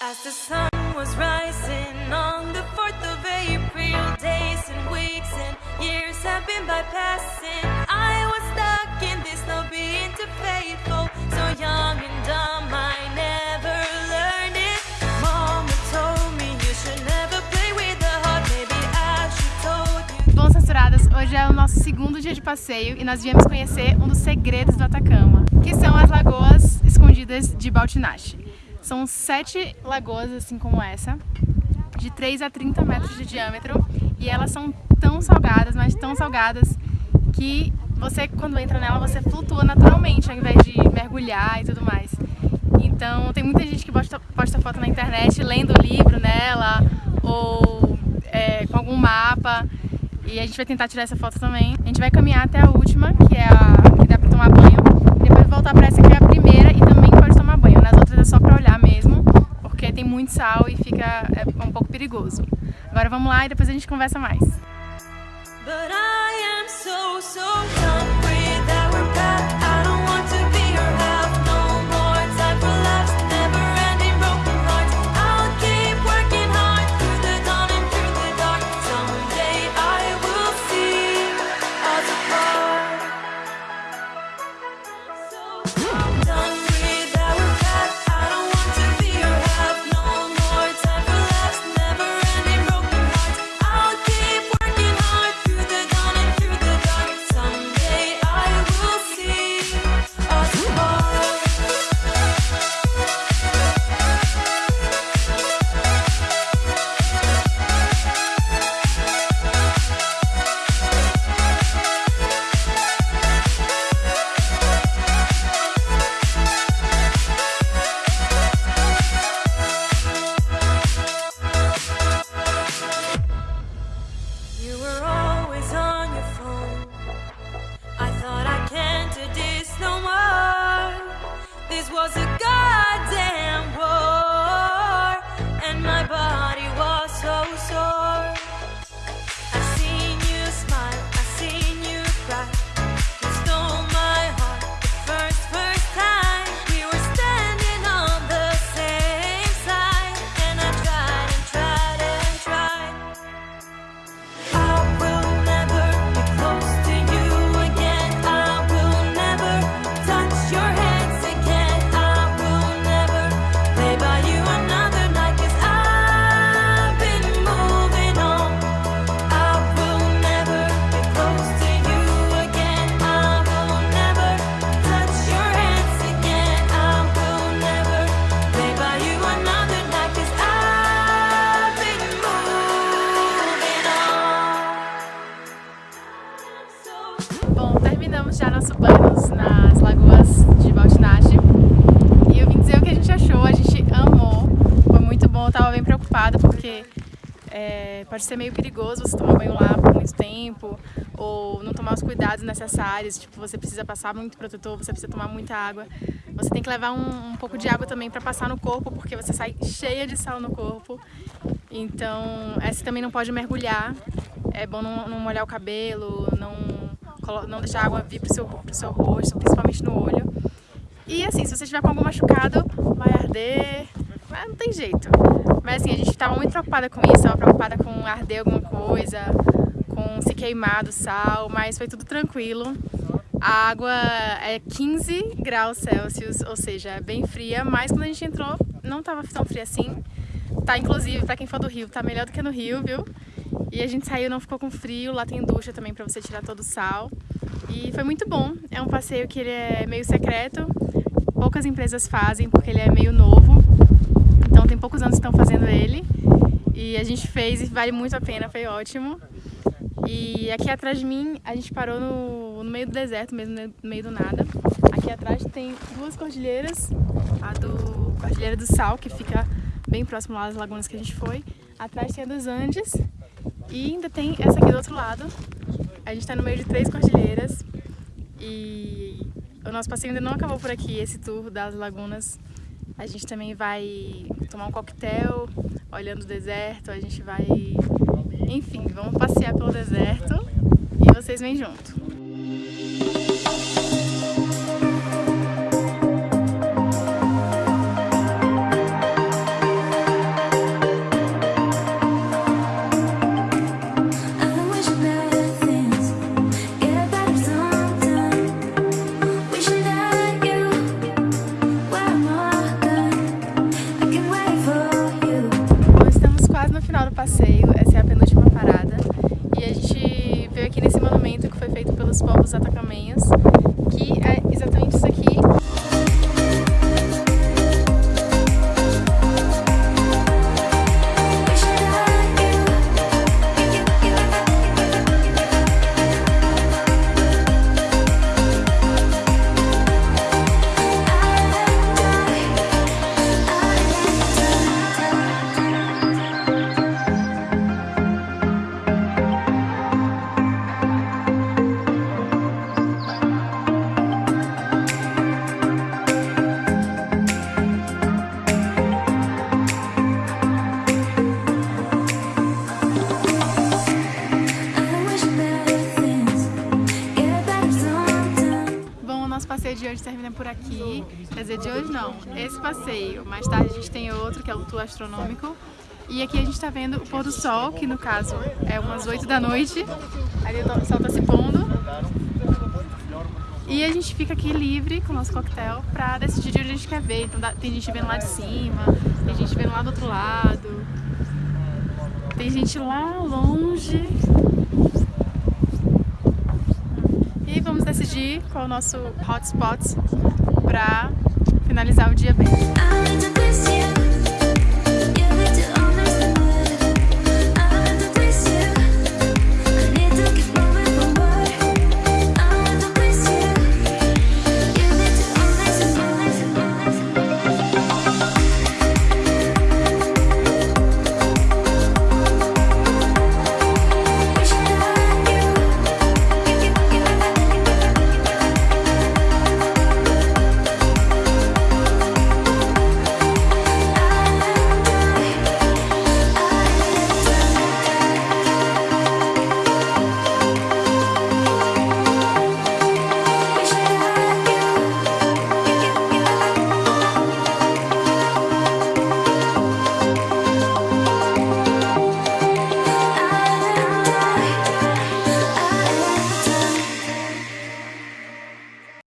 As the sun was rising on the 4th of April, days and weeks and years have been bypassing. I was stuck in this, no being too faithful, so young and dumb, I never learned it. Mama told me you should never play with the heart, maybe I should told you. Bom, censuradas, hoje é o nosso segundo dia de passeio e nós viemos conhecer um dos segredos do Atacama, que são as lagoas escondidas de Baltinache. São sete lagoas, assim como essa, de 3 a 30 metros de diâmetro e elas são tão salgadas, mas tão salgadas que você, quando entra nela, você flutua naturalmente ao invés de mergulhar e tudo mais. Então tem muita gente que posta, posta foto na internet lendo livro nela ou é, com algum mapa e a gente vai tentar tirar essa foto também. A gente vai caminhar até a última, que é a que dá pra tomar banho, depois voltar para essa que é a primeira e também pode tomar banho. Nas outras é só pra olhar mesmo, porque tem muito sal e fica é, um pouco perigoso. Agora vamos lá e depois a gente conversa mais. Was a Bom, terminamos já nosso banho nas lagoas de Baltinache e eu vim dizer o que a gente achou, a gente amou, foi muito bom, eu tava bem preocupada porque é, pode ser meio perigoso você tomar banho lá por muito tempo ou não tomar os cuidados necessários, tipo, você precisa passar muito protetor, você precisa tomar muita água, você tem que levar um, um pouco de água também para passar no corpo porque você sai cheia de sal no corpo, então essa também não pode mergulhar, é bom não, não molhar o cabelo, não não deixar a água vir pro seu, pro seu rosto, principalmente no olho. E assim, se você estiver com algum machucado, vai arder, mas não tem jeito. Mas assim, a gente estava muito preocupada com isso, estava preocupada com arder alguma coisa, com se queimar do sal, mas foi tudo tranquilo. A água é 15 graus Celsius, ou seja, é bem fria, mas quando a gente entrou não estava tão fria assim. Tá, inclusive, pra quem for do Rio, tá melhor do que no Rio, viu? E a gente saiu, não ficou com frio, lá tem ducha também pra você tirar todo o sal. E foi muito bom, é um passeio que ele é meio secreto, poucas empresas fazem porque ele é meio novo. Então tem poucos anos que estão fazendo ele. E a gente fez e vale muito a pena, foi ótimo. E aqui atrás de mim, a gente parou no, no meio do deserto, mesmo no meio do nada. Aqui atrás tem duas cordilheiras, a do Cordilheira do Sal, que fica bem próximo lá das lagunas que a gente foi. Atrás tem a dos Andes e ainda tem essa aqui do outro lado. A gente está no meio de três cordilheiras e o nosso passeio ainda não acabou por aqui, esse tour das lagunas. A gente também vai tomar um coquetel olhando o deserto, a gente vai... Enfim, vamos passear pelo deserto e vocês vêm junto. Final do passeio, essa é a penúltima parada. E a gente veio aqui nesse monumento que foi feito pelos povos atacamenhos, que por aqui. Quer dizer, de hoje não, esse passeio. Mais tarde a gente tem outro, que é o tour astronômico. E aqui a gente está vendo o pôr do sol, que no caso é umas 8 da noite. Ali o sol está se pondo. E a gente fica aqui livre com o nosso coquetel pra decidir de onde a gente quer ver. Então tem gente vendo lá de cima, tem gente vendo lá do outro lado. Tem gente lá longe. E vamos decidir qual é o nosso hotspot pra finalizar o dia bem.